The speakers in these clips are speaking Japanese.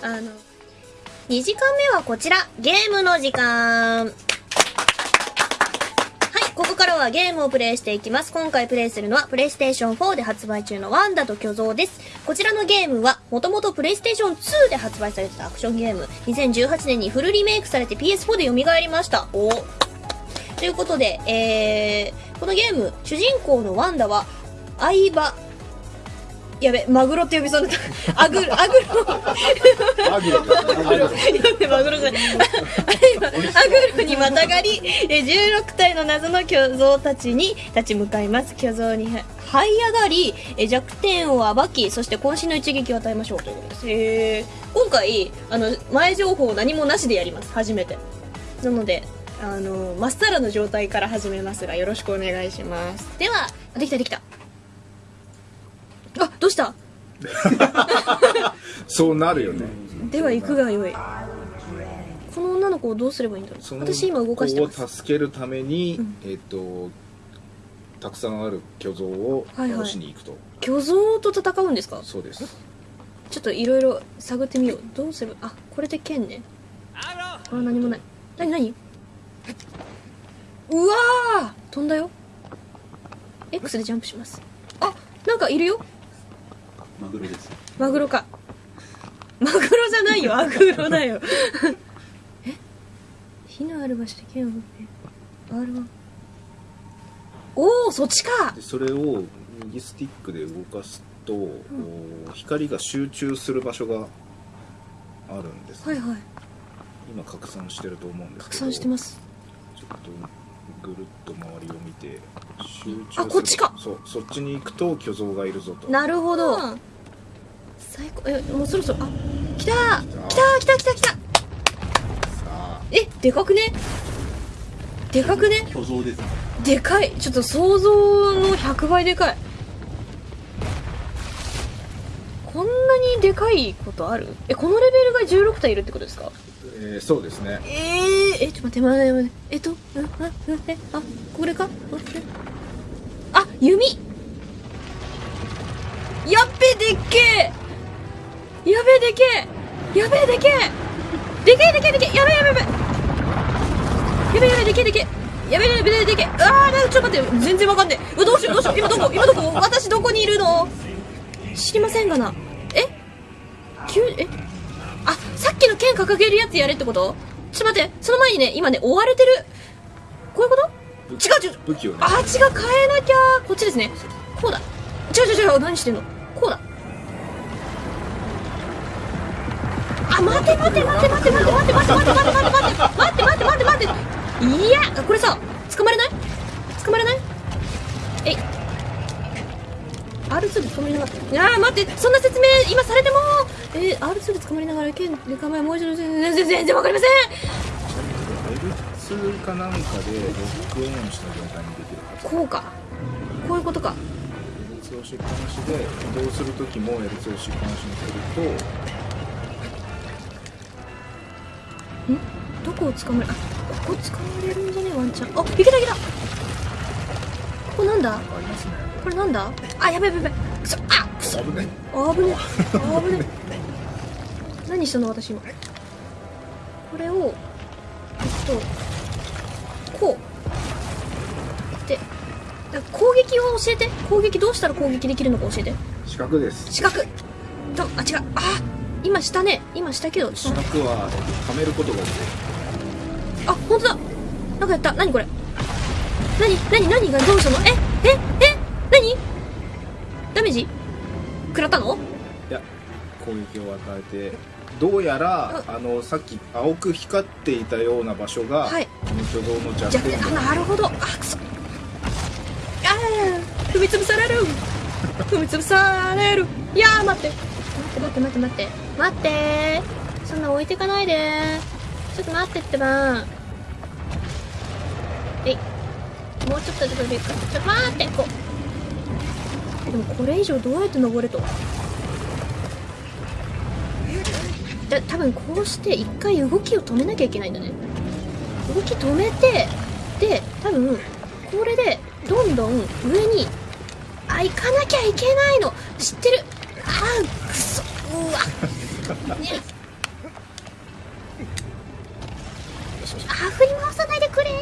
あの、2時間目はこちら、ゲームの時間。はい、ここからはゲームをプレイしていきます。今回プレイするのは、プレイステーション4で発売中のワンダと巨像です。こちらのゲームは、もともとプレイステーション2で発売されてたアクションゲーム。2018年にフルリメイクされて PS4 で蘇りました。おということで、えー、このゲーム、主人公のワンダは、相葉、やべ、マグロって呼びそうになった。アグロ、アグロ。アグロマグロじゃない。アグロにまたがり、え16体の謎の巨像たちに立ち向かいます。巨像に這い上がり、え弱点を暴き、そして渾身の一撃を与えましょうということです。へー今回、あの、前情報何もなしでやります。初めて。なので、あの、まっさらの状態から始めますが、よろしくお願いします。では、あできたできた。あ、どうした？そうなるよね。では行くがよい。この女の子をどうすればいいんだろそうの私今動かしてます。子を助けるために、うん。えっ、とたくさんある巨像をはいはい。倒しに行くと、巨像と戦うんですか？そうです。ちょっといろいろ探ってみよう。どうすればあこれで剣ね。あ何もない。何何？うわー！飛んだよ。X でジャンプします。あなんかいるよマグロです。マグロか。マグロじゃないよ。アグロだよ。え？火のある場所で剣を振って。R1 おおそっちか。でそれを右スティックで動かすと、お光が集中する場所があるんです、はいはい。今拡散してると思うんですけ拡ど散してます。ちょっとぐるっと周りを見て集中する。あこっちか。そうそっちに行くと巨像がいるぞと。なるほど、最高。えもうそろそろあ来た来た来た来た来た。えでかくね？でかくね？巨像ですでかい。ちょっと想像の100倍でかい。こんなにでかいことある？えこのレベルが16体いるってことですか？えーそうですね。えー、えちょっと待って待って待って。えっとうんあうんえあこれか？あ弓。やっべでっけえ。やべえでけえ。やべえでけえ。でけえでけえでけえ。やべえやべえやべ。えやべえやべえでけえでけえ。やべえやべえ。でけーなんかちょっと待って。全然わかんねえ。どうしようどうしよう。今どこ？今どこ？私どこにいるの？知りませんがな。え？急え？掲げるやつやれってこと？ちょっと待ってその前にね今ね追われてる？こういうこと？違う違う武器をね。あ違う変えなきゃ。こっちですね。こうだ。違う違う違う何してんの？こうだ。あ待て待て待て待て待て待て待て待て待て待て待て待て待て待て。いや。これさ捕まれない？捕まれない？えい。R2 で捕まりながらあー待ってそんな説明今されてもえー、R2 で捕まりながら剣で構えもう一度全然全然わかりません。L2 かなんかでロックオンした状態にできるはず。こうか。こういうことか。L2 押しっぱなしで移動するときも L2 押しっぱなしにするどこを捕まれあここ捕まれるんじゃねワンチャンあいけたいけたここなんだねこれなんだあやべやべやべくそあくそ危ないあぶねあぶね何したの私今？これをえっとこう。でだ攻撃を教えて。攻撃どうしたら攻撃できるのか教えて。四角です。四角。とあ違う。あ今下ね。今下けど四角ははめることができるあ本当だ。なんかやった。何これ。何何何がどうしたの？えええ何？ダメージ？食らったの？攻撃を与えてどうやらあのさっき青く光っていたような場所が、はい。この巨像の弱弱点点あなるほど。あくそあー踏み潰される。踏み潰される。いやー待って。待って待って待って。待って。そんな置いてかないで。ちょっと待ってってば。えい。もうちょっとで飛び行くちょっと待ってこう。でもこれ以上どうやって登れとた多分こうして一回動きを止めなきゃいけないんだね。動き止めてで多分これでどんどん上にあ行かなきゃいけないの。知ってる？あくそうわ。ね。あ振り回さないでくれ。うわ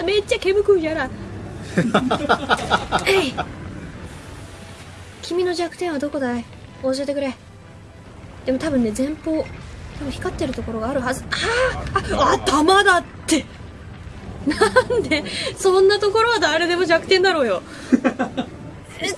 ー。めっちゃ煙くんやら えい。君の弱点はどこだい？教えてくれ。でも多分ね前方多分光ってるところがあるはず。あーあ頭だって。なんでそんなところは誰でも弱点だろうよ。ええい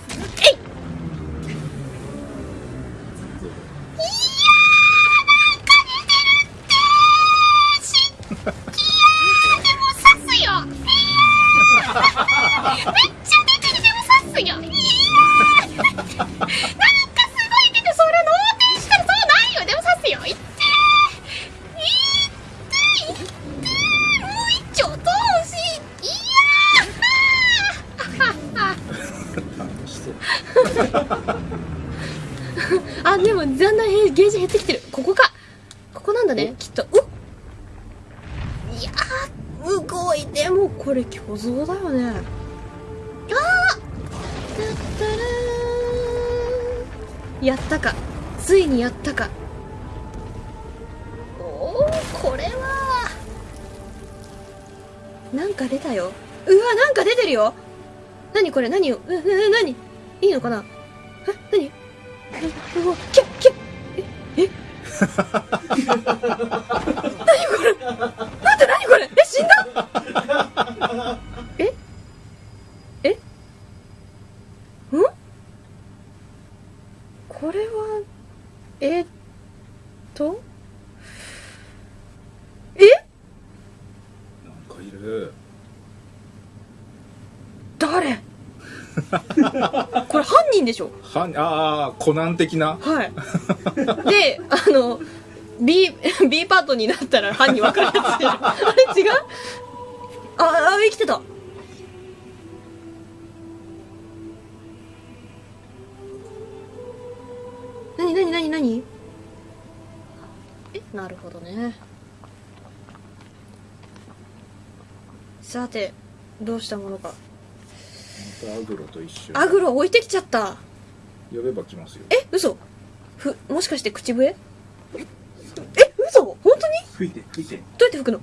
る。ここか。ここなんだね。きっと。うっ。いやーすごいでもこれ巨像だよね。あーだったらーやったか。ついにやったか。おおこれは。なんか出たよ。うわなんか出てるよ。何これ？何よううう何？いいのかな？え？何？うわ何これ？待って何これえ？死んだえ？え？んこれはえ？っとえ？なんかいる誰れ犯人でしょ？はああコナン的な？はい。で、あの、B、B パートになったら犯人分かるやつでしょ？あれ違う？あ、あ、生きてた。なになになになにえ、なるほどね。さて、どうしたものか。またアグロと一緒アグロ置いてきちゃった。呼べば来ますよ。え嘘。ふもしかして口笛？え嘘。本当に？吹いて吹いて。どうやって吹くの？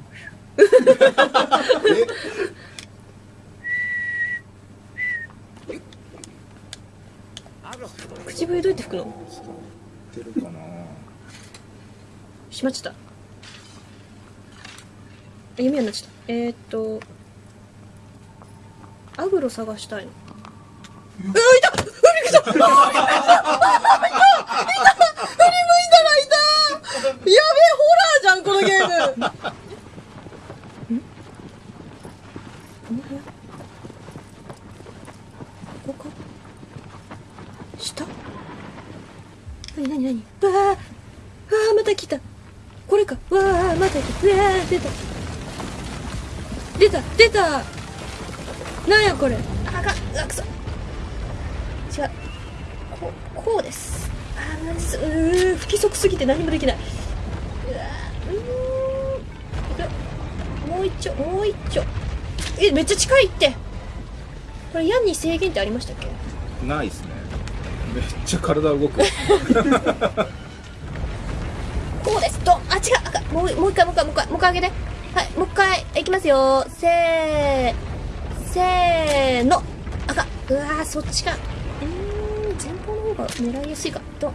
口笛どうやって吹くの？知ってるかな？しまっちゃった。あ弓矢になっちゃった。えー、っとアグロ探したいの。うわいた！うわびっくりした！あーいた！あーいた！いた！振り向いた！らいた！やべえホラーじゃんこのゲームんこの部屋ここか下なになになにわあわあまた！来た！これかわあまた！来た！うわあ出た！出た！出たなんやこれ。あかんうわくそ。違う。こうこうです。あーなんですうー不規則すぎて何もできない。うわうーん。いく。よもう一丁もう一丁。えめっちゃ近いって。これ矢に制限ってありましたっけ？ないっすね。めっちゃ体動く。こうです。とあ違う。あかん。もうもう一回もう一回もう一回もう一回上げて。はいもう一回いきますよ。せーせーの。赤。うわーそっちか。うん前方の方が狙いやすいか。と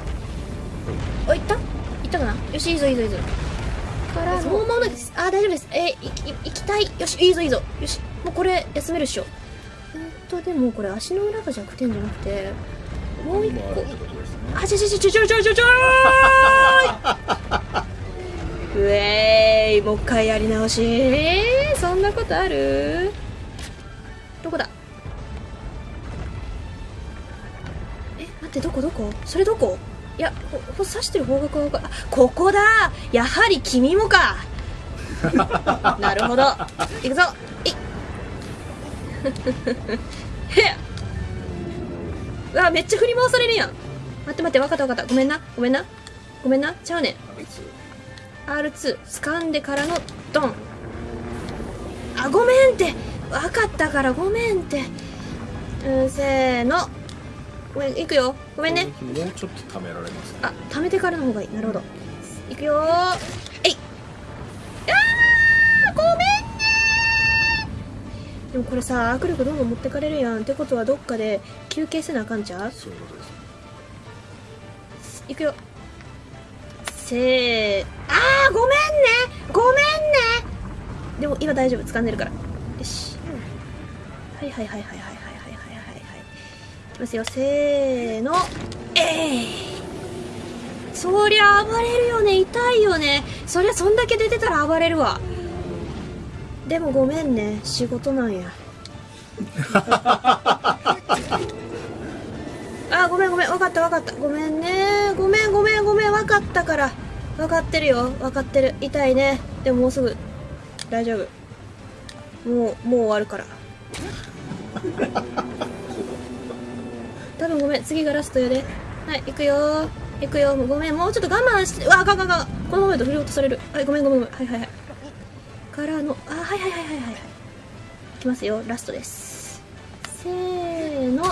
あいった？いったかな？よしいいぞいいぞいいぞ。からそのままです。あ大丈夫です。えー、い行きたい。よしいいぞいいぞ。よしもうこれ休めるっしょ。うんとでもこれ足の裏が弱点じゃなくてもう一個。あちょちょちょちょちょちょちょウェーイ もう一回やり直し。え、そんなことある？どこだ？え待ってどこ？どこ？それどこ？いやここ刺してる方角が分かあここだ！やはり君もか！なるほど。いくぞ。えいへっ。うわめっちゃ振り回されるやん。待って待って分かった分かった。ごめんな。ごめんな。ごめんな。ちゃうねん。あいつ。R2 掴んでからのドン。あごめんって分かったからごめんって。うんせーの。ごめんいくよ。ごめんね。もうちょっと貯められますね。あ貯めてからの方がいい。なるほど。いくよえい。あーごめんねでもこれさ握力どんどん持ってかれるやんってことはどっかで休憩せなあかんちゃう？そういうことです。いくよ。せー。あーごめんね。ごめんね。でも今大丈夫。掴んでるから。よしはいはいはいはいはいはいはいはいはいはいいきますよせーのえいそりゃ暴れるよね痛いよねそりゃそんだけ出てたら暴れるわでもごめんね仕事なんやあごめんごめん分かった分かったごめんねごめんごめんごめん分かったから分かってるよ分かってる痛いねでももうすぐ大丈夫もうもう終わるから 多分ごめん次がラストやで。はい行くよ。行くよ。ごめんもうちょっと我慢して。わあかんかんかん。このままだと振り落とされる。はいごめんごめんごめん。はいはいはい。からのあはいはいはいはいはい。いきますよ。ラストです。せーの。